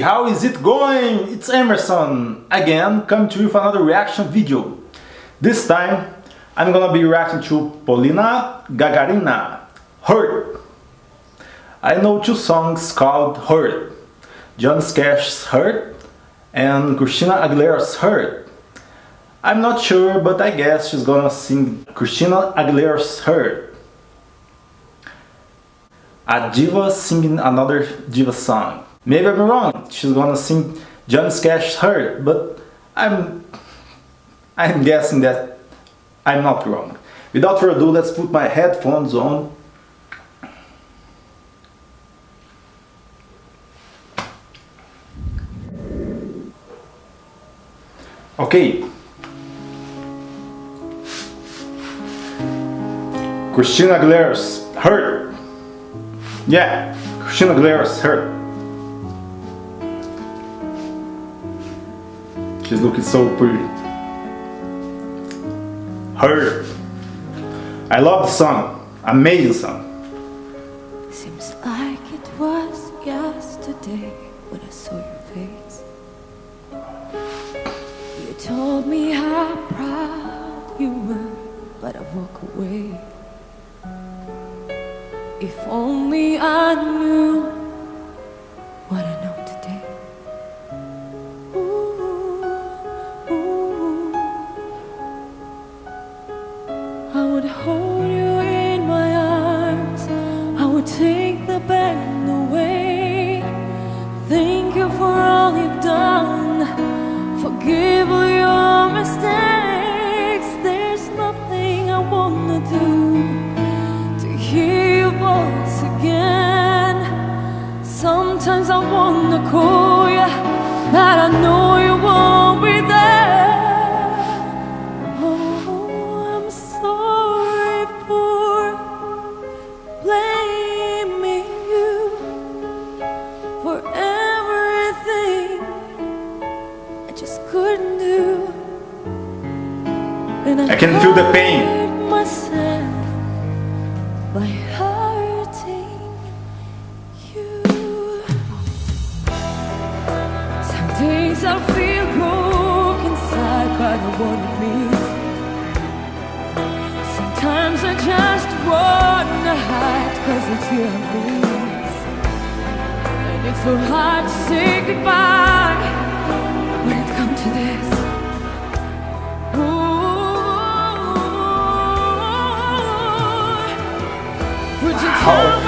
How is it going? It's Emerson again, come to you with another reaction video. This time, I'm gonna be reacting to Polina Gagarina, Hurt. I know two songs called Hurt. John Cash's Hurt and Christina Aguilera's Hurt. I'm not sure, but I guess she's gonna sing Christina Aguilera's Hurt. A diva singing another diva song. Maybe I'm wrong. She's gonna sing Johnny Cash's Hurt, but I'm I'm guessing that I'm not wrong. Without further ado, let's put my headphones on. Okay. Christina Aguilera's Hurt. Yeah, Christina Aguilera's Hurt. She's looking so pretty. Her. I love the song. Amazing song. Seems like it was yesterday when I saw your face. You told me how proud you were, but I walk away. If only I knew Sometimes I wanna call you, but I know you won't be there. Oh, I'm sorry for blaming you for everything I just couldn't do. And I can feel the pain. myself by I feel broke inside by the one of me. Sometimes I just wanna hide cause it's your knees. And it's so hard to say goodbye when it comes to this. Ooh. Would you tell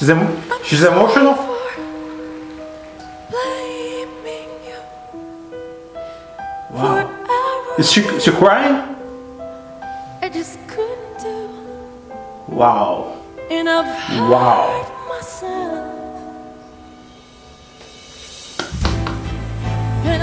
She's, she's emotional? Wow. Is she, she crying? I just couldn't do, Wow. and I've Wow. myself, and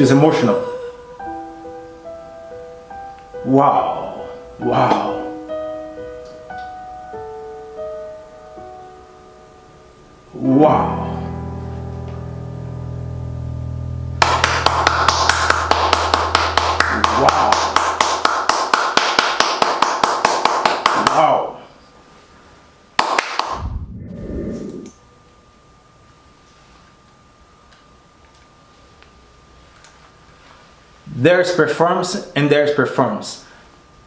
She's emotional. Wow. Wow. Wow. Wow. There's performance and there's performance.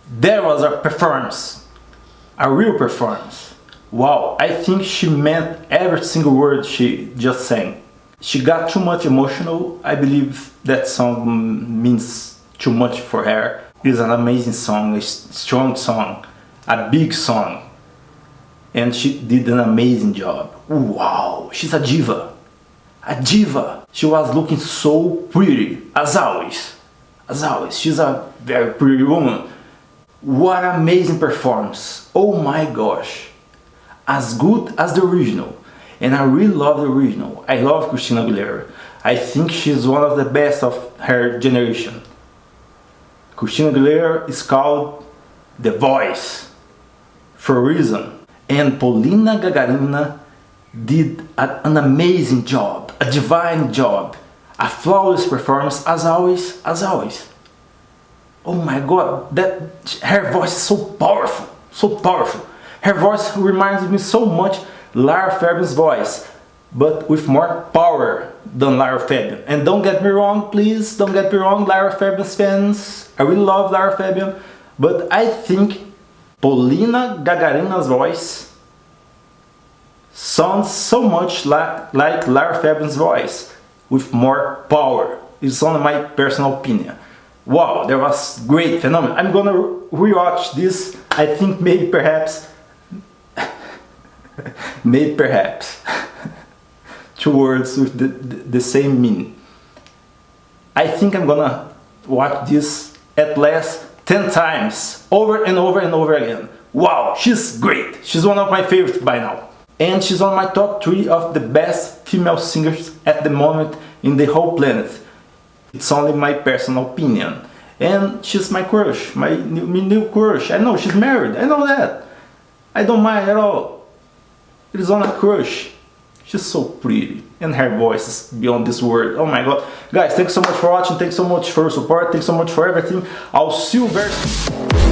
There was a performance, a real performance. Wow, I think she meant every single word she just sang. She got too much emotional. I believe that song means too much for her. It's an amazing song, a strong song, a big song. And she did an amazing job. Wow, she's a diva. A diva. She was looking so pretty, as always. As always, she's a very pretty woman. What amazing performance. Oh my gosh. As good as the original. And I really love the original. I love Christina Aguilera. I think she's one of the best of her generation. Christina Aguilera is called The Voice for a reason. And Polina Gagarina did an amazing job, a divine job, a flawless performance as always, as always. Oh my god, that her voice is so powerful, so powerful. Her voice reminds me so much Lara Fabian's voice, but with more power than Lara Fabian. And don't get me wrong, please, don't get me wrong, Lara Fabian's fans. I really love Lara Fabian, but I think Polina Gagarina's voice sounds so much like, like Lara Fabian's voice, with more power. It's only my personal opinion. Wow, that was great, phenomenal. I'm gonna rewatch this, I think maybe perhaps Maybe perhaps. Two words with the, the, the same meaning. I think I'm gonna watch this at least 10 times, over and over and over again. Wow, she's great. She's one of my favorites by now. And she's on my top 3 of the best female singers at the moment in the whole planet. It's only my personal opinion. And she's my crush, my new, my new crush. I know she's married, I know that. I don't mind at all. It is on a crush. She's so pretty and her voice is beyond this word. Oh my god. Guys, thanks so much for watching. Thanks so much for your support. Thanks so much for everything. I'll see you very soon.